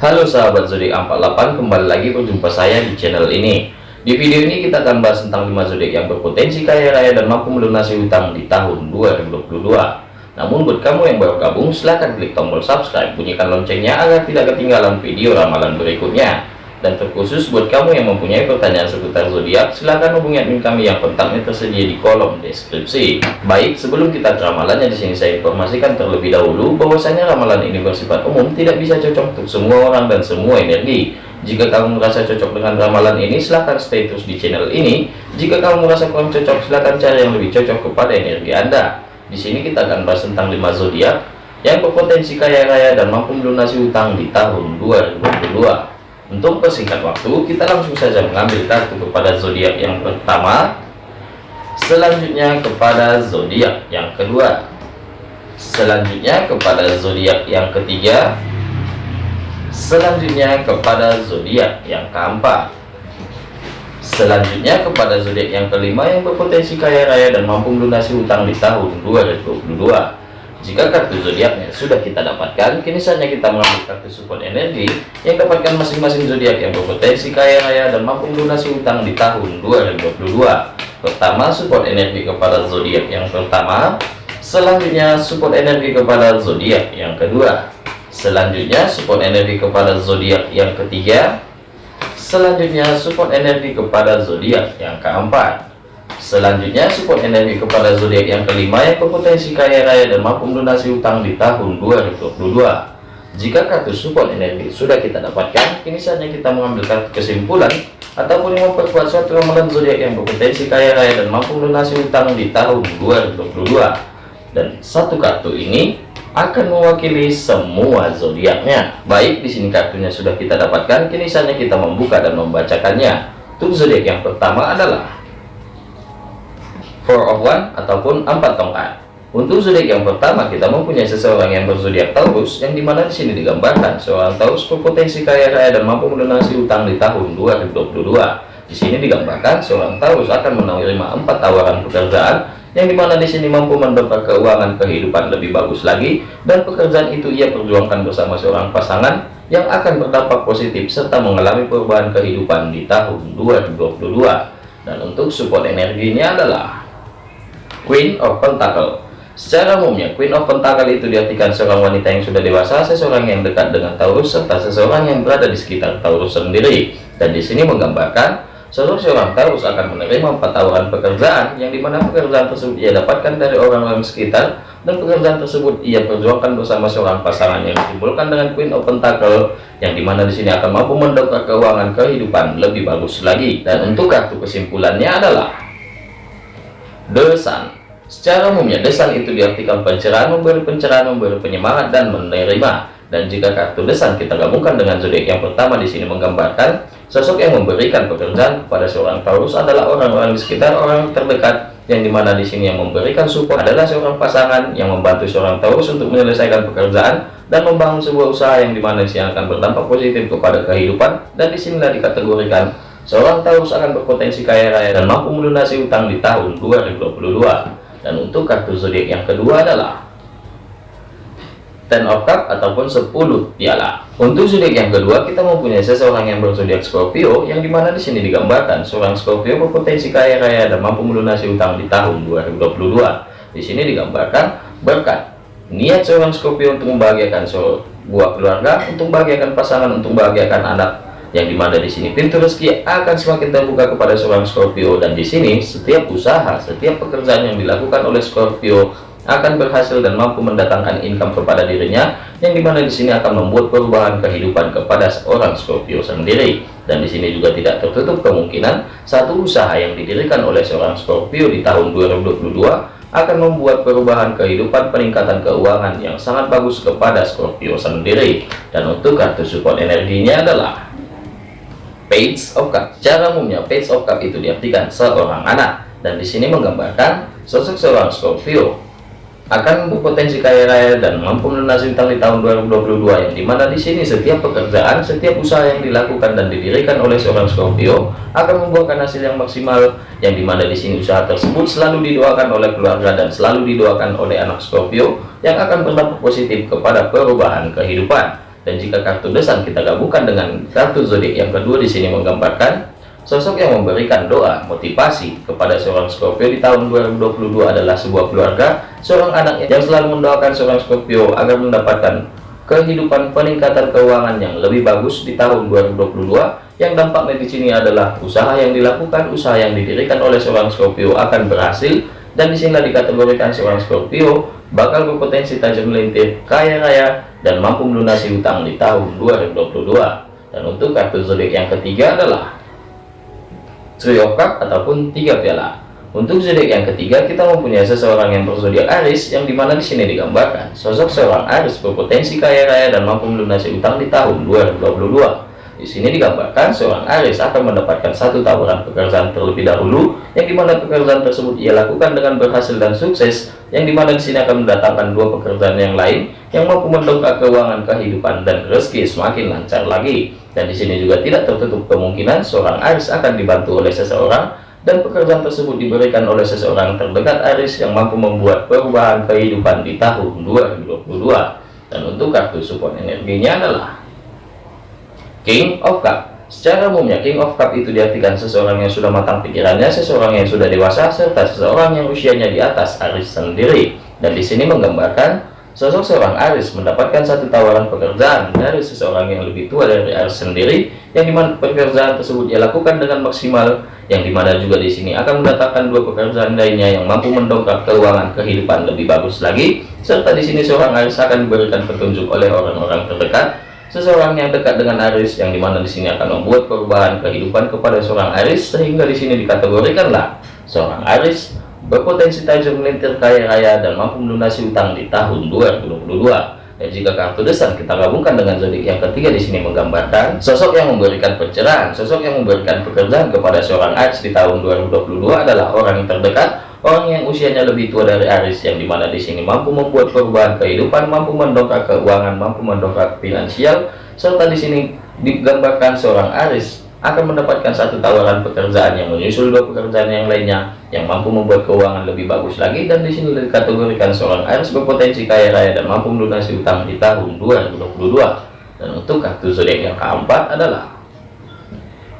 Halo sahabat zodiak 48 kembali lagi berjumpa saya di channel ini. Di video ini kita akan bahas tentang 5 zodiak yang berpotensi kaya raya dan mampu melunasi hutang di tahun 2022 namun buat kamu yang baru gabung silahkan klik tombol subscribe bunyikan loncengnya agar tidak ketinggalan video ramalan berikutnya dan terkhusus buat kamu yang mempunyai pertanyaan seputar zodiak, silahkan hubungi admin kami yang kontaknya tersedia di kolom deskripsi. Baik, sebelum kita ramalannya di sini saya informasikan terlebih dahulu bahwasanya ramalan ini bersifat umum, tidak bisa cocok untuk semua orang dan semua energi. Jika kamu merasa cocok dengan ramalan ini, silahkan stay terus di channel ini. Jika kamu merasa kurang cocok, silahkan cari yang lebih cocok kepada energi Anda. Di sini kita akan bahas tentang 5 zodiak yang berpotensi kaya raya dan mampu melunasi hutang di tahun 2022. Untuk persingkat waktu, kita langsung saja mengambil kartu kepada zodiak yang pertama, selanjutnya kepada zodiak yang kedua, selanjutnya kepada zodiak yang ketiga, selanjutnya kepada zodiak yang keempat, selanjutnya kepada zodiak yang kelima yang berpotensi kaya raya dan mampu melunasi hutang di tahun 2022. Jika kartu zodiaknya sudah kita dapatkan, kini saatnya kita mengambil kartu support energi yang dapatkan masing-masing zodiak yang berpotensi kaya raya dan mampu melunasi utang di tahun 2022. Pertama, support energi kepada zodiak yang pertama. Selanjutnya, support energi kepada zodiak yang kedua. Selanjutnya, support energi kepada zodiak yang ketiga. Selanjutnya, support energi kepada zodiak yang keempat. Selanjutnya support energi kepada zodiak yang kelima yang berpotensi kaya raya dan mampu melunasi utang di tahun 2022. Jika kartu support energi sudah kita dapatkan, kini saatnya kita mengambil kartu kesimpulan ataupun memperkuat suatu ramalan zodiak yang berpotensi kaya raya dan mampu melunasi utang di tahun 2022. Dan satu kartu ini akan mewakili semua zodiaknya. Baik, di sini kartunya sudah kita dapatkan, kini saatnya kita membuka dan membacakannya. Untuk zodiak yang pertama adalah four of one ataupun empat tongkat. Untuk zodiak yang pertama kita mempunyai seseorang yang berzodiak Taurus yang di mana di sini digambarkan seorang Taurus berpotensi kaya raya dan mampu melunasi utang di tahun 2022 di sini digambarkan seorang Taurus akan menerima empat tawaran pekerjaan yang di mana di sini mampu mendongkrak keuangan kehidupan lebih bagus lagi dan pekerjaan itu ia perjuangkan bersama seorang pasangan yang akan berdampak positif serta mengalami perubahan kehidupan di tahun 2022 dan untuk support energinya adalah Queen of Pentacle Secara umumnya, Queen of Pentacle itu diartikan seorang wanita yang sudah dewasa, seseorang yang dekat dengan Taurus, serta seseorang yang berada di sekitar Taurus sendiri. Dan di sini menggambarkan, seluruh seorang Taurus akan menerima empat tawaran pekerjaan, yang di mana pekerjaan tersebut ia dapatkan dari orang-orang sekitar, dan pekerjaan tersebut ia perjuangkan bersama seorang pasangan yang ditimbulkan dengan Queen of Pentacle, yang di mana di sini akan mampu mendongkrak keuangan kehidupan lebih bagus lagi. Dan untuk kartu kesimpulannya adalah Desan Secara umumnya desan itu diartikan pencerahan, memberi pencerahan, memberi penyemangat dan menerima. Dan jika kartu desan kita gabungkan dengan zodiak yang pertama di sini menggambarkan sosok yang memberikan pekerjaan kepada seorang Taurus adalah orang-orang di sekitar orang terdekat yang di mana di sini yang memberikan support adalah seorang pasangan yang membantu seorang Taurus untuk menyelesaikan pekerjaan dan membangun sebuah usaha yang di mana di akan berdampak positif kepada kehidupan dan di sinilah dikategorikan Seorang Taurus akan berpotensi kaya raya dan mampu melunasi utang di tahun 2022. Dan untuk kartu zodiak yang kedua adalah Ten of Cup ataupun 10 piala. Untuk zodiak yang kedua kita mempunyai seseorang yang berzodiak Scorpio yang di mana di sini digambarkan seorang Scorpio berpotensi kaya raya dan mampu melunasi utang di tahun 2022. Di sini digambarkan berkat niat seorang Scorpio untuk membahagiakan sebuah keluarga, untuk membahagiakan pasangan, untuk membahagiakan anak yang di mana di sini pintu rezeki akan semakin terbuka kepada seorang Scorpio. Dan di sini setiap usaha setiap pekerjaan yang dilakukan oleh Scorpio akan berhasil dan mampu mendatangkan income kepada dirinya yang di mana di sini akan membuat perubahan kehidupan kepada seorang Scorpio sendiri. Dan di sini juga tidak tertutup kemungkinan satu usaha yang didirikan oleh seorang Scorpio di tahun 2022 akan membuat perubahan kehidupan peningkatan keuangan yang sangat bagus kepada Scorpio sendiri. Dan untuk kartu support energinya adalah Page of Cup. Cara umumnya Page of Cup itu diartikan seorang anak. Dan di sini menggambarkan sosok seorang Scorpio. Akan berpotensi kaya raya dan mampu melunasi utang di tahun 2022 yang di mana di sini setiap pekerjaan setiap usaha yang dilakukan dan didirikan oleh seorang Scorpio akan membuahkan hasil yang maksimal yang di mana di sini usaha tersebut selalu didoakan oleh keluarga dan selalu didoakan oleh anak Scorpio yang akan berdampak positif kepada perubahan kehidupan Dan jika kartu desan kita gabungkan dengan kartu zodiak yang kedua di sini menggambarkan sosok yang memberikan doa motivasi kepada seorang Scorpio di tahun 2022 adalah sebuah keluarga, seorang anak yang selalu mendoakan seorang Scorpio agar mendapatkan kehidupan peningkatan keuangan yang lebih bagus di tahun 2022 yang dampaknya di sini adalah usaha yang dilakukan, usaha yang didirikan oleh seorang Scorpio akan berhasil. Dan di sinilah dikategorikan seorang Scorpio bakal berpotensi tajam melintir, kaya raya, dan mampu melunasi utang di tahun 2022. Dan untuk kartu zodiak yang ketiga adalah Three of Cup ataupun tiga piala. Untuk zodiak yang ketiga kita mempunyai seseorang yang berzodiak Aries yang di mana di sini digambarkan sosok seorang Aries berpotensi kaya raya dan mampu melunasi utang di tahun 2022. Di sini digambarkan seorang Aris akan mendapatkan satu tawaran pekerjaan terlebih dahulu, yang di mana pekerjaan tersebut ia lakukan dengan berhasil dan sukses, yang di mana di sini akan mendatangkan dua pekerjaan yang lain yang mampu mendongkrak keuangan kehidupan dan rezeki semakin lancar lagi. Dan di sini juga tidak tertutup kemungkinan seorang Aris akan dibantu oleh seseorang dan pekerjaan tersebut diberikan oleh seseorang terdekat Aris yang mampu membuat perubahan kehidupan di tahun 2022. Dan untuk kartu support energinya adalah King of Cup Secara umumnya King of Cup itu diartikan seseorang yang sudah matang pikirannya, seseorang yang sudah dewasa, serta seseorang yang usianya di atas Aris sendiri. Dan di sini menggambarkan sosok seorang Aris mendapatkan satu tawaran pekerjaan dari seseorang yang lebih tua dari Aris sendiri, yang di mana pekerjaan tersebut ia lakukan dengan maksimal, yang di mana juga di sini akan mendatangkan dua pekerjaan lainnya yang mampu mendongkrak keuangan kehidupan lebih bagus lagi, serta di sini seorang Aris akan diberikan petunjuk oleh orang-orang terdekat seseorang yang dekat dengan Aris yang di mana di sini akan membuat perubahan kehidupan kepada seorang Aris sehingga di sini dikategorikanlah seorang Aris berpotensi tajam melintir kaya raya dan mampu melunasi utang di tahun 2022 dan jika kartu desan kita gabungkan dengan zodiak yang ketiga di sini menggambarkan sosok yang memberikan pencerahan sosok yang memberikan pekerjaan kepada seorang Aris di tahun 2022 adalah orang yang terdekat Orang yang usianya lebih tua dari Aris yang di mana di sini mampu membuat perubahan kehidupan, mampu mendongkrak keuangan, mampu mendongkrak finansial, serta di sini digambarkan seorang Aris akan mendapatkan satu tawaran pekerjaan yang menyusul dua pekerjaan yang lainnya yang mampu membuat keuangan lebih bagus lagi dan di sini dikategorikan seorang Aris berpotensi kaya raya dan mampu melunasi utang di tahun 2022 dan untuk kartu zodiak yang keempat adalah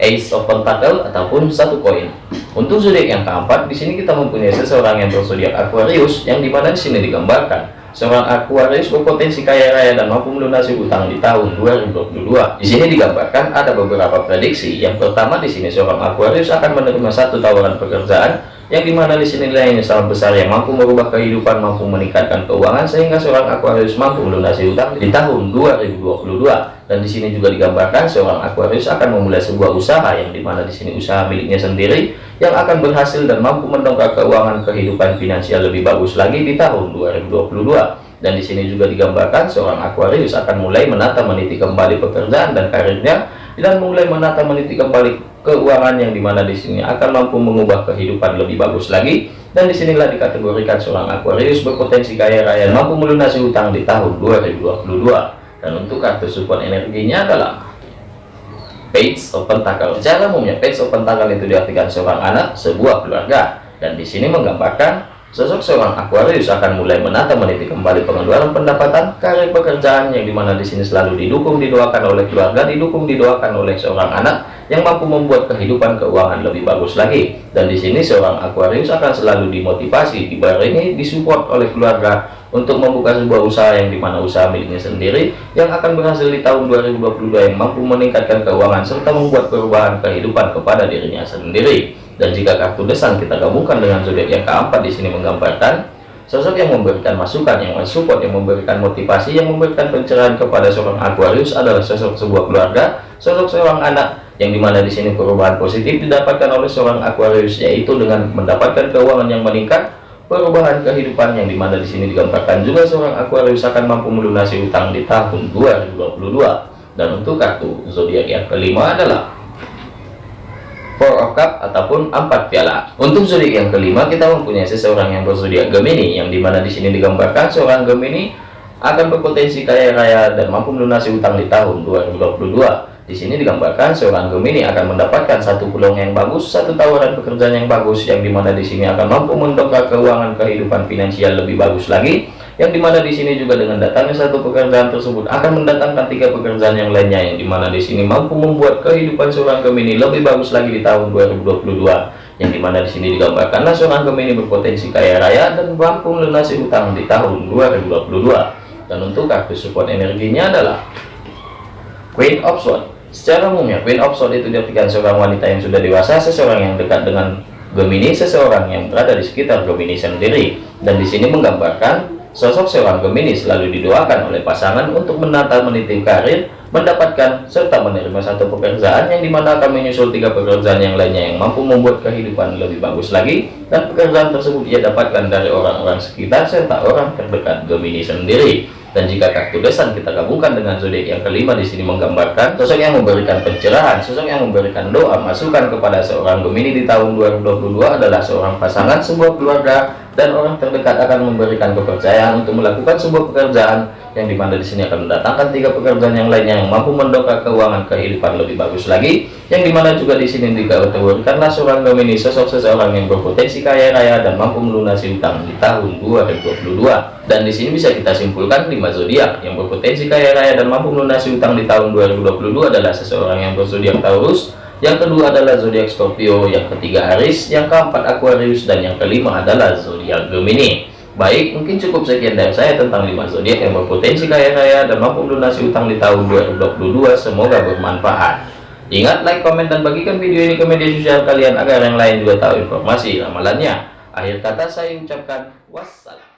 Ace of Pentacle ataupun satu koin. Untuk zodiak yang keempat, di sini kita mempunyai seseorang yang berzodiak Aquarius, yang di mana di sini digambarkan seorang Aquarius berpotensi kaya raya dan mampu melunasi utang di tahun 2022. Di sini digambarkan ada beberapa prediksi. Yang pertama di sini seorang Aquarius akan menerima satu tawaran pekerjaan yang di mana di sini nilainya sangat besar yang mampu merubah kehidupan, mampu meningkatkan keuangan sehingga seorang Aquarius mampu melunasi utang di tahun 2022 dan di sini juga digambarkan seorang Aquarius akan memulai sebuah usaha yang di mana di sini usaha miliknya sendiri yang akan berhasil dan mampu mendongkrak keuangan kehidupan finansial lebih bagus lagi di tahun 2022 dan di sini juga digambarkan seorang Aquarius akan mulai menata meniti kembali pekerjaan dan karirnya dan mulai menata meniti kembali keuangan yang di mana di sini akan mampu mengubah kehidupan lebih bagus lagi. Dan di sinilah dikategorikan seorang Aquarius berpotensi kaya raya mampu melunasi utang di tahun 2022 dan untuk kartu support energinya adalah page of pentacle secara umumnya page of pentacle itu diartikan seorang anak sebuah keluarga. Dan di sini menggambarkan sosok seorang Aquarius akan mulai menata meniti kembali pengeluaran pendapatan karir pekerjaan yang di mana di sini selalu didukung didoakan oleh keluarga didukung didoakan oleh seorang anak yang mampu membuat kehidupan keuangan lebih bagus lagi. Dan di sini seorang Aquarius akan selalu dimotivasi dibarengi disupport oleh keluarga untuk membuka sebuah usaha yang di mana usaha miliknya sendiri yang akan berhasil di tahun 2022 yang mampu meningkatkan keuangan serta membuat perubahan kehidupan kepada dirinya sendiri dan jika kartu desan kita gabungkan dengan zodiak yang keempat di sini menggambarkan sosok yang memberikan masukan yang mensupport yang memberikan motivasi yang memberikan pencerahan kepada seorang Aquarius adalah sosok sebuah keluarga sosok seorang anak yang di mana di sini perubahan positif didapatkan oleh seorang Aquarius yaitu dengan mendapatkan keuangan yang meningkat perubahan kehidupan yang di mana di sini digambarkan juga seorang Aquarius akan mampu melunasi utang di tahun 2022 dan untuk kartu zodiak yang kelima adalah Four of Cup ataupun empat piala. Untuk zodiak yang kelima kita mempunyai seseorang yang berzodiak Gemini yang di mana di sini digambarkan seorang Gemini akan berpotensi kaya raya dan mampu melunasi utang di tahun 2022 di sini digambarkan seorang Gemini akan mendapatkan satu peluang yang bagus, satu tawaran pekerjaan yang bagus, yang di mana di sini akan mampu mendongkrak keuangan kehidupan finansial lebih bagus lagi, yang di mana di sini juga dengan datangnya satu pekerjaan tersebut akan mendatangkan tiga pekerjaan yang lainnya yang di mana di sini mampu membuat kehidupan seorang Gemini lebih bagus lagi di tahun 2022 yang di mana di sini digambarkanlah seorang Gemini berpotensi kaya raya dan mampu melunasi utang di tahun 2022 dan untuk kartu support energinya adalah Queen of Swords. Secara umumnya, Queen of Swords itu diartikan seorang wanita yang sudah dewasa, seseorang yang dekat dengan Gemini, seseorang yang berada di sekitar Gemini sendiri. Dan di sini menggambarkan sosok seorang Gemini selalu didoakan oleh pasangan untuk menata meniti karir, mendapatkan serta menerima satu pekerjaan yang di mana akan menyusul tiga pekerjaan yang lainnya yang mampu membuat kehidupan lebih bagus lagi. Dan pekerjaan tersebut ia dapatkan dari orang-orang sekitar serta orang terdekat Gemini sendiri dan jika kartu desan kita gabungkan dengan zodiak yang kelima di sini menggambarkan sosok yang memberikan pencerahan, sosok yang memberikan doa masukan kepada seorang Gemini di tahun 2022 adalah seorang pasangan, sebuah keluarga dan orang terdekat akan memberikan kepercayaan untuk melakukan sebuah pekerjaan yang di mana di sini akan mendatangkan tiga pekerjaan yang lainnya yang mampu mendongkrak keuangan kehidupan lebih bagus lagi yang di mana juga di sini dikategorikanlah seorang Gemini sosok seseorang yang berpotensi kaya raya dan mampu melunasi utang di tahun 2022 dan di sini bisa kita simpulkan lima zodiak. Yang berpotensi kaya raya dan mampu melunasi utang di tahun 2022 adalah seseorang yang berzodiak Taurus yang kedua adalah zodiak Scorpio yang ketiga Aries yang keempat Aquarius dan yang kelima adalah zodiak Gemini Baik, mungkin cukup sekian dari saya tentang 5 zodiak yang berpotensi kaya raya dan mampu melunasi utang di tahun 2022. Semoga bermanfaat. Ingat, like, komen, dan bagikan video ini ke media sosial kalian agar yang lain juga tahu informasi ramalannya. Akhir kata saya ucapkan wassalam.